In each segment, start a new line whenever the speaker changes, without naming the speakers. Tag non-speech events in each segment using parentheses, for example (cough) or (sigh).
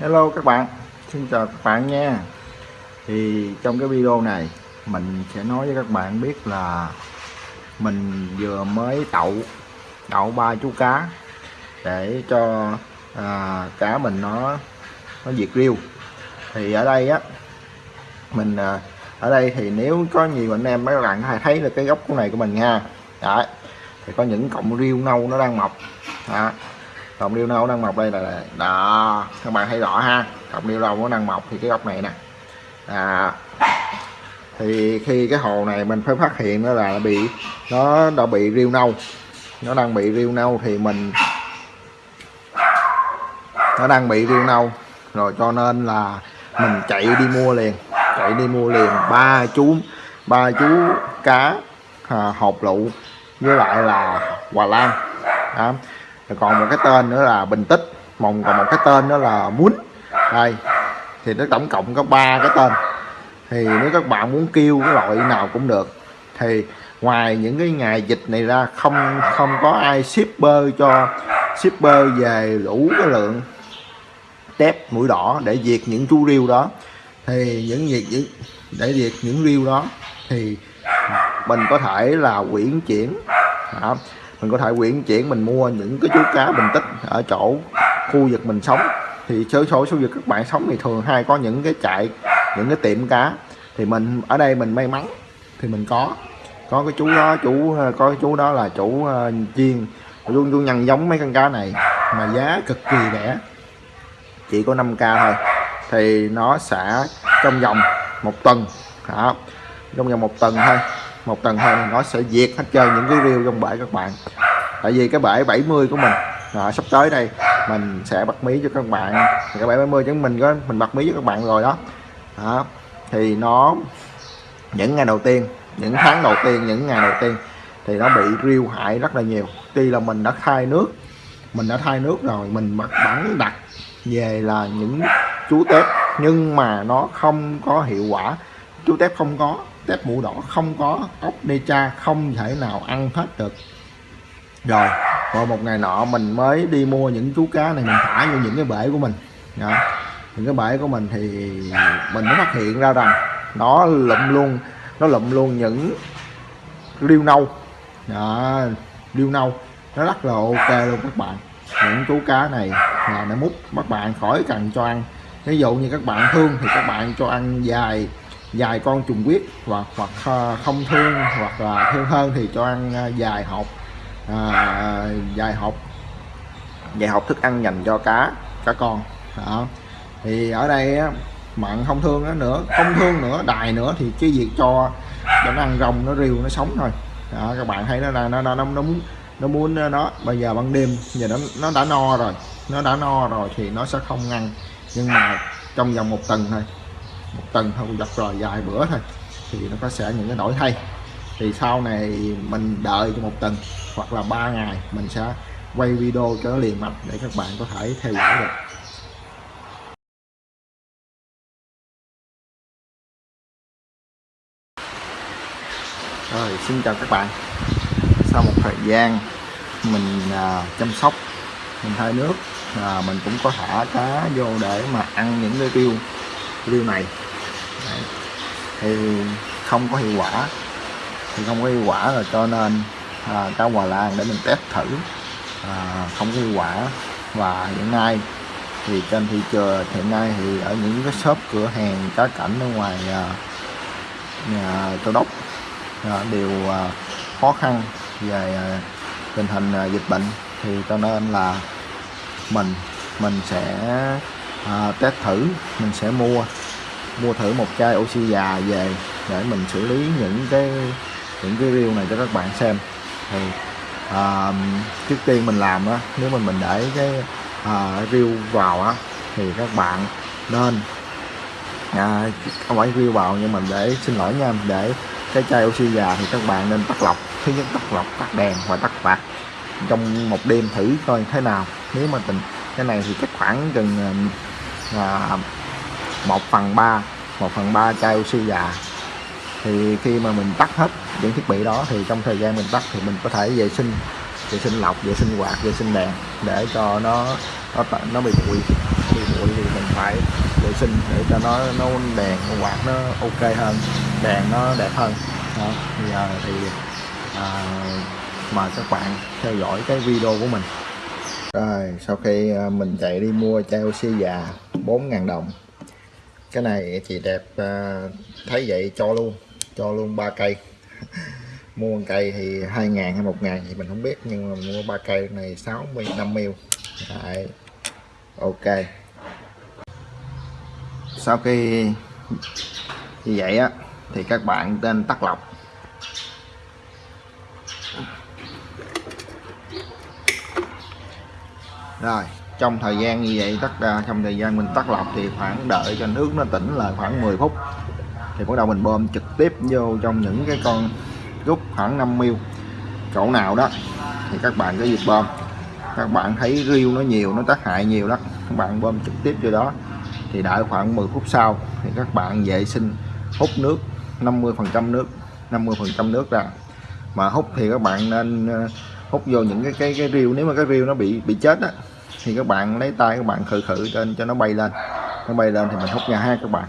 Hello các bạn. Xin chào các bạn nha. Thì trong cái video này Mình sẽ nói với các bạn biết là Mình vừa mới đậu Đậu ba chú cá Để cho à, cá mình nó Nó diệt riêu. Thì ở đây á Mình à, ở đây thì nếu có nhiều anh em mấy bạn hay thấy được cái góc này của mình nha. Đấy thì có những cọng riêu nâu nó đang mọc. Đó cọng điêu nâu đang mọc đây là đó các bạn thấy rõ ha. Cọng điêu nâu nó đang mọc thì cái góc này nè. À, thì khi cái hồ này mình phải phát hiện nó là bị nó đã bị riêu nâu. Nó đang bị riêu nâu thì mình nó đang bị riêu nâu. Rồi cho nên là mình chạy đi mua liền. Chạy đi mua liền ba chú ba chú cá à, hộp lụ với lại là hòa lan. Đó còn một cái tên nữa là bình tích. Mồng còn một cái tên nữa là muốn. Đây, thì nó tổng cộng có ba cái tên. Thì nếu các bạn muốn kêu cái loại nào cũng được, thì ngoài những cái ngày dịch này ra, không không có ai shipper cho, shipper về đủ cái lượng tép mũi đỏ để diệt những chú riêu đó. Thì những việc, những, để diệt những riêu đó, thì mình có thể là quyển chuyển đó mình có thể quyển chuyển mình mua những cái chú cá bình tích ở chỗ khu vực mình sống. Thì số số số vực các bạn sống thì thường hay có những cái chạy những cái tiệm cá. Thì mình ở đây mình may mắn thì mình có. Có cái chú đó chú ờ, có cái chú đó là chủ uh, chiên luôn chú nhân giống mấy con cá này mà giá cực kỳ rẻ. Chỉ có 5k thôi. Thì nó sẽ trong vòng một tuần. Đó. Trong vòng một tuần thôi một tuần thôi nó sẽ diệt hết trơn những cái rêu trong bể các bạn. Tại vì cái bể 70 của mình đó, sắp tới đây mình sẽ bắt mí cho các bạn. Cái bể 70 chúng mình có mình bắt mí cho các bạn rồi đó. Đó thì nó những ngày đầu tiên những tháng đầu tiên những ngày đầu tiên thì nó bị riêu hại rất là nhiều. Tuy là mình đã khai nước mình đã thay nước rồi mình mặc bắn đặt về là những chú tép nhưng mà nó không có hiệu quả. Chú tép không có tép mũ đỏ không có ốc đê cha không thể nào ăn hết được. Rồi rồi một ngày nọ mình mới đi mua những chú cá này mình thả vô những cái bể của mình. Đó. những cái bể của mình thì mình mới phát hiện ra rằng nó lụm luôn nó lụm luôn những riêu nâu. Đó, riêu nâu. Nó rất là ok luôn các bạn. Những chú cá này là nó mút các bạn khỏi cần cho ăn. Ví dụ như các bạn thương thì các bạn cho ăn dài dài con trùng huyết hoặc hoặc à, không thương hoặc là thương hơn thì cho ăn à, dài hộp à, dài hộp dài hộp thức ăn dành cho cá cá con đó. thì ở đây á, mặn không thương nó nữa không thương nữa đài nữa thì cái việc cho cho nó ăn rồng nó riêu nó sống thôi đó các bạn thấy nó là nó nó nó, nó muốn nó muốn nó bây giờ ban đêm giờ nó nó đã no rồi nó đã no rồi thì nó sẽ không ăn nhưng mà trong vòng một tuần thôi một tuần thôi giật rồi vài bữa thôi thì nó có sẽ những cái đổi thay. Thì sau này mình đợi cho một tuần hoặc là ba ngày mình sẽ quay video cho nó liền mạch để các bạn có thể theo dõi được. Rồi xin chào các bạn. Sau một thời gian mình à, chăm sóc mình thay nước à, mình cũng có thả cá vô để mà ăn những cái tiêu riêu này. Đấy. thì không có hiệu quả. Thì không có hiệu quả rồi cho nên à, cá hòa lan để mình test thử. À, không có hiệu quả. Và hiện nay thì trên thị trường hiện nay thì ở những cái shop cửa hàng cá cảnh ở ngoài à, nhà châu đốc à, đều à, khó khăn về à, tình hình à, dịch bệnh. Thì cho nên là mình mình sẽ à, test thử mình sẽ mua mua thử một chai oxy già về để mình xử lý những cái những cái reel này cho các bạn xem. Thì à, trước tiên mình làm á nếu mà mình để cái à, reel vào á thì các bạn nên à, không phải reel vào nhưng mà để xin lỗi nha để cái chai oxy già thì các bạn nên tắt lọc. Thứ nhất tắt lọc tắt đèn và tắt quạt trong một đêm thử coi thế nào. Nếu mà tình cái này thì chắc khoảng gần à, à 1 phần 3 1 phần 3 chai oxy già thì khi mà mình tắt hết những thiết bị đó thì trong thời gian mình tắt thì mình có thể vệ sinh vệ sinh lọc vệ sinh quạt vệ sinh đèn để cho nó nó nó bị bụi. Bị bụi thì mình phải vệ sinh để cho nó nó đèn quạt nó ok hơn đèn nó đẹp hơn. Đó. bây giờ thì à, mời các bạn theo dõi cái video của mình. Rồi sau khi à, mình chạy đi mua chai oxy dạ già 4.000 đồng cái này chị đẹp à, thấy vậy cho luôn cho luôn ba cây. (laughs) Mua một cây thì 2 ngàn hay 1 ngàn thì mình không biết, nhưng mà mua ba cây này 60 5 mil. Đấy. ok. Sau khi như vậy á, thì các bạn nên tắt lọc. Rồi trong thời gian như vậy tắt ra à, trong thời gian mình tắt lọc thì khoảng đợi cho nước nó tỉnh lại khoảng 10 phút. Thì bắt đầu mình bơm trực tiếp vô trong những cái con rút khoảng 5 mil. Chỗ nào đó thì các bạn có việc bơm. Các bạn thấy riêu nó nhiều, nó tác hại nhiều đó, các bạn bơm trực tiếp vô đó. Thì đợi khoảng 10 phút sau thì các bạn vệ sinh, hút nước 50 phần trăm nước 50 phần trăm nước ra. Mà hút thì các bạn nên à, hút vô những cái cái cái riêu nếu mà cái riêu nó bị bị chết á thì các bạn lấy tay các bạn khử khử trên cho nó bay lên. Nó bay lên thì mình hút ra ha các bạn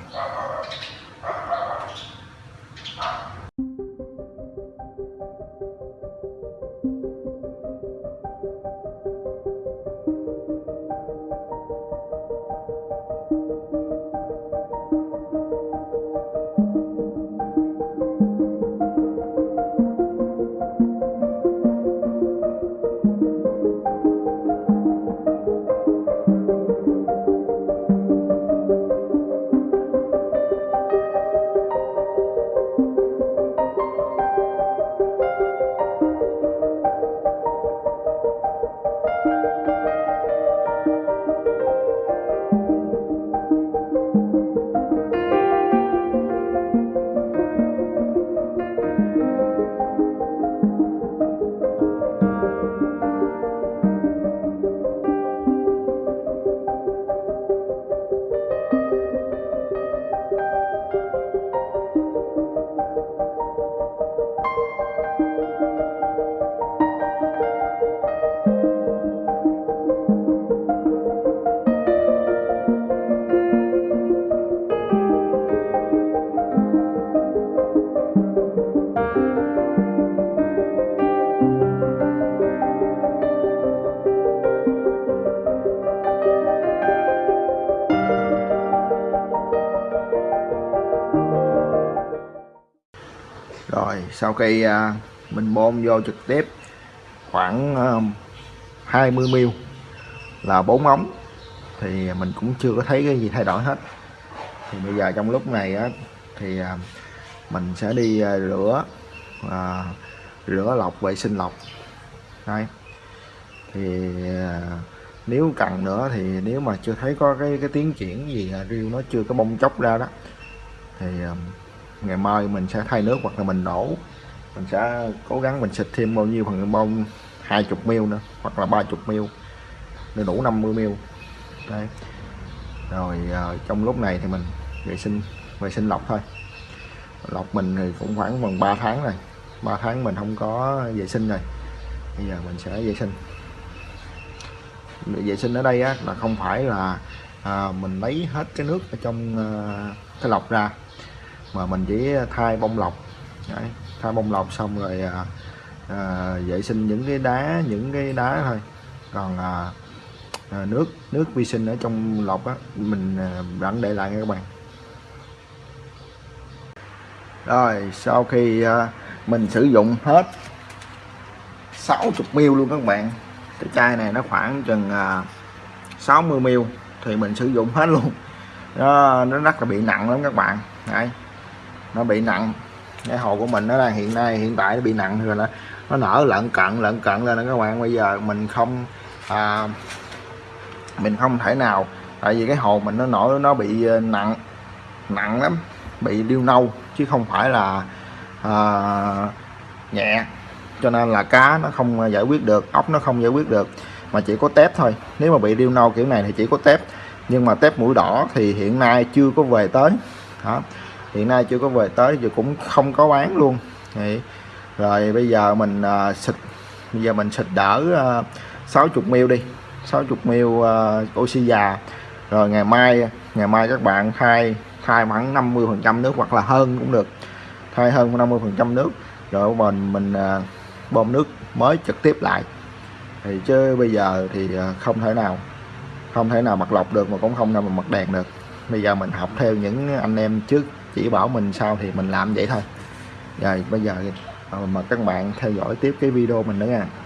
sau khi à, mình bơm vô trực tiếp khoảng ờ, 20 ml là bốn ống thì mình cũng chưa có thấy cái gì thay đổi hết. Thì bây giờ trong lúc này á, thì à, mình sẽ đi à, rửa à, rửa lọc vệ sinh lọc. Đây. Thì à, nếu cần nữa thì nếu mà chưa thấy có cái cái tiến triển gì rêu riêu nó chưa có bông chóc ra đó thì à, ngày mai mình sẽ thay nước hoặc là mình đổ. Mình sẽ cố gắng mình xịt thêm bao nhiêu phần bông 20 ml nữa hoặc là 30 ml. Để đủ 50 ml. Đây rồi ờ, trong lúc này thì mình vệ sinh vệ sinh lọc thôi. Lọc mình thì cũng khoảng gần 3 tháng rồi. 3 tháng mình không có vệ sinh rồi. Bây giờ mình sẽ vệ sinh. Vệ sinh ở đây á, là không phải là à, mình lấy hết cái nước ở trong à, cái lọc ra mà mình chỉ thay bông lọc. Đấy, thay bông lọc xong rồi à, à, vệ sinh những cái đá những cái đá thôi. Còn à, à, nước nước vi sinh ở trong lọc á mình à, vẫn để lại nha các bạn. Rồi sau khi à, mình sử dụng hết 60 ml luôn các bạn. Cái chai này nó khoảng chừng à, 60 ml thì mình sử dụng hết luôn. Nó, nó rất là bị nặng lắm các bạn. Đấy nó bị nặng. Cái hồ của mình nó đang hiện nay hiện tại nó bị nặng rồi nó nó nở lợn cận lợn cận lên đó các bạn. Bây giờ mình không à, mình không thể nào tại vì cái hồ mình nó nổi nó bị ờ, nặng nặng lắm bị điêu nâu chứ không phải là à, nhẹ. Cho nên là cá nó không giải quyết được ốc nó không giải quyết được mà chỉ có tép thôi. Nếu mà bị điêu nâu kiểu này thì chỉ có tép. Nhưng mà tép mũi đỏ thì hiện nay chưa có về tới. Đó hiện nay chưa có về tới giờ cũng không có bán luôn. Đấy. rồi bây giờ mình uh, xịt bây giờ mình xịt đỡ à, uh, 60 ml đi 60 ml uh, oxy già. Rồi ngày mai ngày mai các bạn thay thay khoảng 50 phần trăm nước hoặc là hơn cũng được. Thay hơn 50 phần trăm nước rồi mình mình à, bơm nước mới trực tiếp lại. Thì chứ bây giờ thì không thể nào không thể nào bật lọc được mà cũng không nào mà bật đèn được. Bây giờ mình học theo những anh em trước chỉ bảo mình sao thì mình làm vậy thôi. Rồi, bây giờ ờ, mà các bạn theo dõi tiếp cái video mình nữa nha.